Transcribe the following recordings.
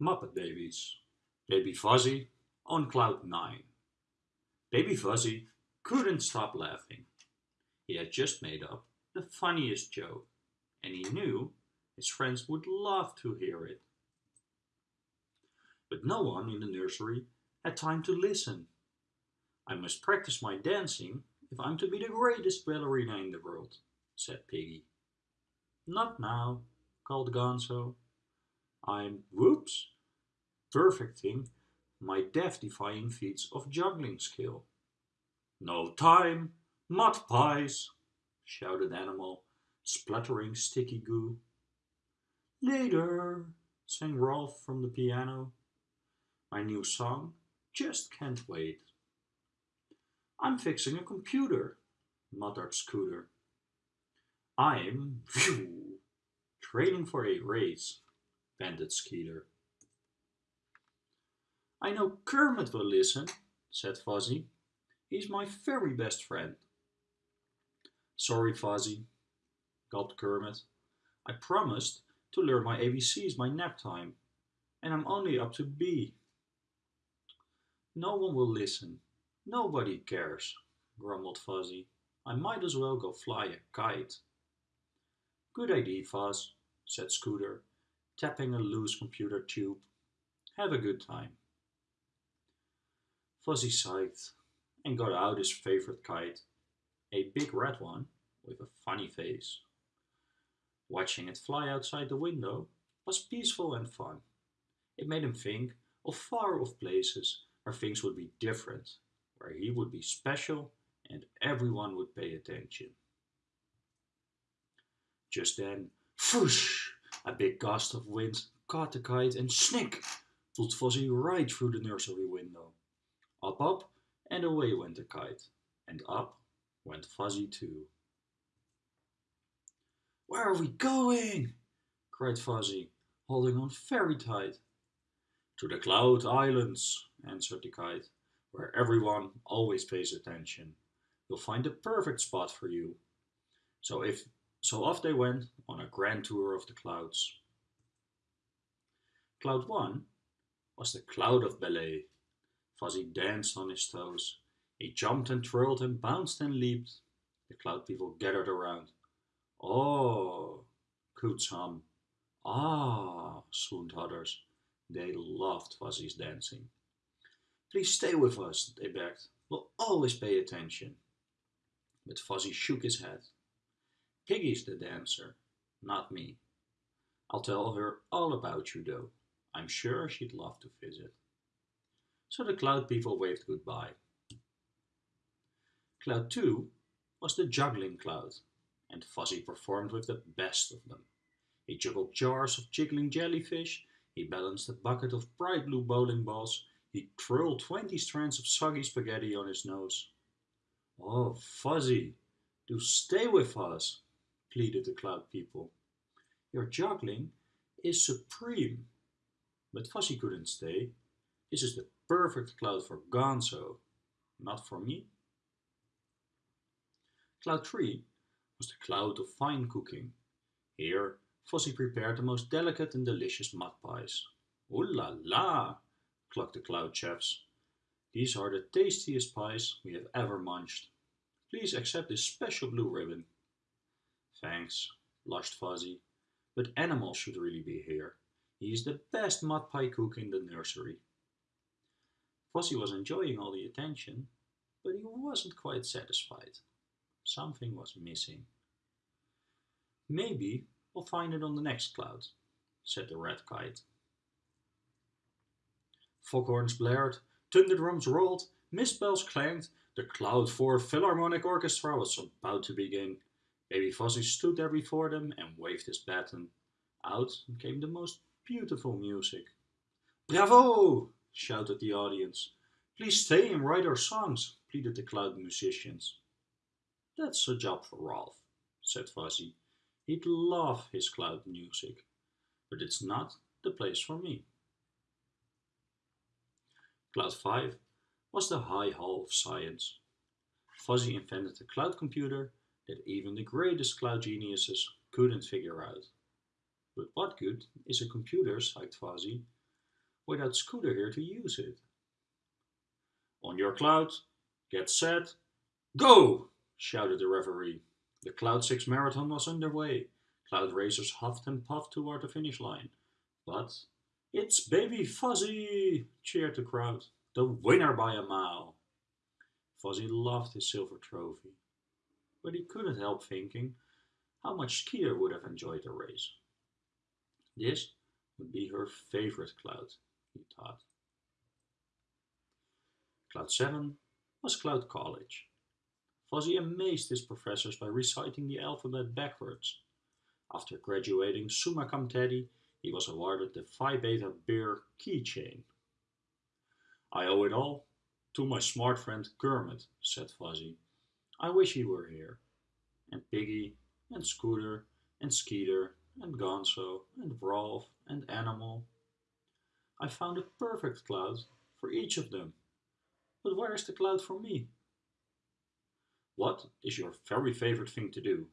Muppet Babies. Baby Fozzie on cloud nine. Baby Fozzie couldn't stop laughing. He had just made up the funniest joke, and he knew his friends would love to hear it. But no one in the nursery had time to listen. I must practice my dancing if I'm to be the greatest ballerina in the world, said Piggy. Not now, called Gonzo. I'm, whoops, perfecting my death-defying feats of juggling skill. No time, mud pies, shouted Animal, spluttering sticky goo. Later, sang Rowlf from the piano. My new song just can't wait. I'm fixing a computer, muttered Scooter. I'm, phew, training for a race, panted Skeeter. I know Kermit will listen, said Fozzie. He's my very best friend. Sorry, Fozzie, gulped Kermit. I promised to learn my ABCs by nap time, and I'm only up to B. No one will listen. Nobody cares, grumbled Fozzie. I might as well go fly a kite. Good idea, Fuzz, said Scooter, tapping a loose computer tube. Have a good time. Fozzie sighed and got out his favorite kite, a big red one with a funny face. Watching it fly outside the window was peaceful and fun. It made him think of far off places where things would be different, where he would be special and everyone would pay attention. Just then, whoosh, a big gust of wind caught the kite and snick, pulled Fozzie right through the nursery window. Up, up, and away went the kite, and up went Fozzie too. Where are we going? cried Fozzie, holding on very tight. To the Cloud Islands, answered the kite, where everyone always pays attention. You'll find the perfect spot for you. So if so off they went on a grand tour of the clouds. Cloud 1 was the cloud of ballet. Fozzie danced on his toes. He jumped and twirled and bounced and leaped. The cloud people gathered around. Oh, cooed some. Ah, swooned others. They loved Fozzie's dancing. Please stay with us, they begged. We'll always pay attention. But Fozzie shook his head. Piggy's the dancer, not me. I'll tell her all about you though. I'm sure she'd love to visit. So the cloud people waved goodbye. Cloud 2 was the juggling cloud, and Fozzie performed with the best of them. He juggled jars of jiggling jellyfish, he balanced a bucket of bright blue bowling balls, he twirled 20 strands of soggy spaghetti on his nose. Oh, Fozzie, do stay with us, pleaded the cloud people. Your juggling is supreme. But Fozzie couldn't stay. This is the perfect cloud for Gonzo, not for me. Cloud 3 was the cloud of fine cooking. Here, Fozzie prepared the most delicate and delicious mud pies. Ooh la la, clucked the cloud chefs. These are the tastiest pies we have ever munched. Please accept this special blue ribbon. Thanks, blushed Fozzie, but Animal should really be here. He's the best mud pie cook in the nursery. Fozzie was enjoying all the attention, but he wasn't quite satisfied. Something was missing. Maybe we'll find it on the next cloud, said the red kite. Foghorns blared, thunder drums rolled, mist bells clanged, the Cloud 4 Philharmonic Orchestra was about to begin. Baby Fozzie stood there before them and waved his baton. Out came the most beautiful music. Bravo! shouted the audience. Please stay and write our songs, pleaded the cloud musicians. That's a job for Rowlf, said Fozzie. He'd love his cloud music, but it's not the place for me. Cloud 5 was the High Hall of Science. Fozzie invented the cloud computer that even the greatest cloud geniuses couldn't figure out. But what good is a computer, sighed Fozzie, without Scooter here to use it. On your cloud, get set, go! shouted the referee. The Cloud 6 Marathon was underway. Cloud racers huffed and puffed toward the finish line. But it's Baby Fozzie! cheered the crowd. The winner by a mile. Fozzie loved his silver trophy. But he couldn't help thinking how much Skeeter would have enjoyed the race. This would be her favorite cloud, he thought. Cloud 7 was Cloud College. Fozzie amazed his professors by reciting the alphabet backwards. After graduating summa cum laude, he was awarded the Phi Beta Bear keychain. I owe it all to my smart friend Kermit, said Fozzie. I wish he were here. And Piggy, and Scooter, and Skeeter, and Gonzo, and Rowlf, and Animal. I found a perfect cloud for each of them. But where is the cloud for me? What is your very favorite thing to do?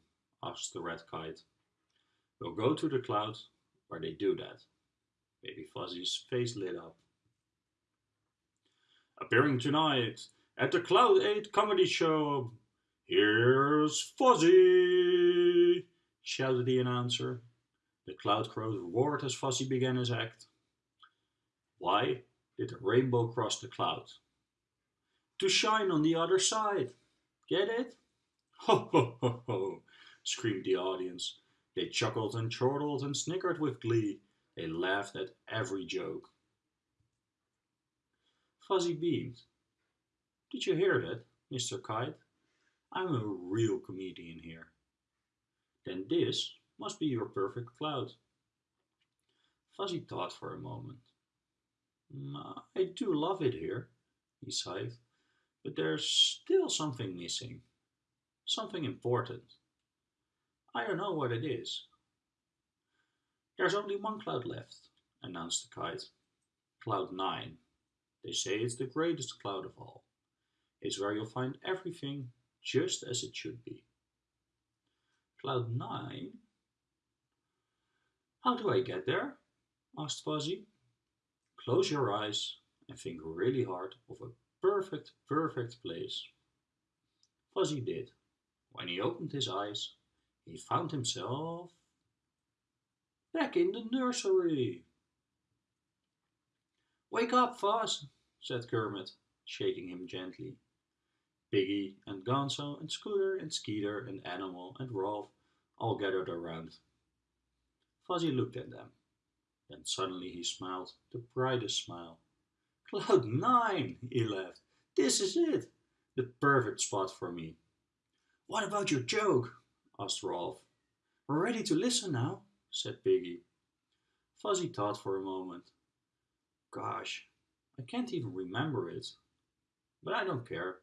asked the red kite. We'll go to the cloud where they do that. Baby Fozzie's face lit up. Appearing tonight at the Cloud 8 comedy show, here's Fozzie, shouted the announcer. The cloud crows roared as Fozzie began his act. Why did the rainbow cross the cloud? To shine on the other side. Get it? Ho ho ho ho, screamed the audience. They chuckled and chortled and snickered with glee. They laughed at every joke. Fozzie beamed. Did you hear that, Mr. Kite? I'm a real comedian here. Then this must be your perfect cloud. Fozzie thought for a moment. Mm, I do love it here, he sighed, but there's still something missing. Something important. I don't know what it is. There's only one cloud left, announced the kite. Cloud 9. They say it's the greatest cloud of all. It's where you'll find everything just as it should be. Cloud 9? How do I get there? asked Fozzie. Close your eyes and think really hard of a perfect, perfect place. Fozzie did. When he opened his eyes, he found himself back in the nursery. Wake up, Fuzz, said Kermit, shaking him gently. Piggy and Gonzo and Scooter and Skeeter and Animal and Rowlf all gathered around. Fozzie looked at them. Then suddenly he smiled the brightest smile. Cloud nine, he laughed. This is it. The perfect spot for me. What about your joke? asked Rowlf. We're ready to listen now, said Piggy. Fozzie thought for a moment. Gosh, I can't even remember it. But I don't care.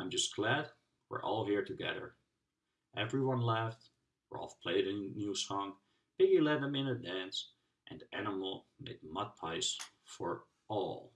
I'm just glad we're all here together. Everyone laughed. Rowlf played a new song. Piggy led them in a dance. And Animal made mud pies for all.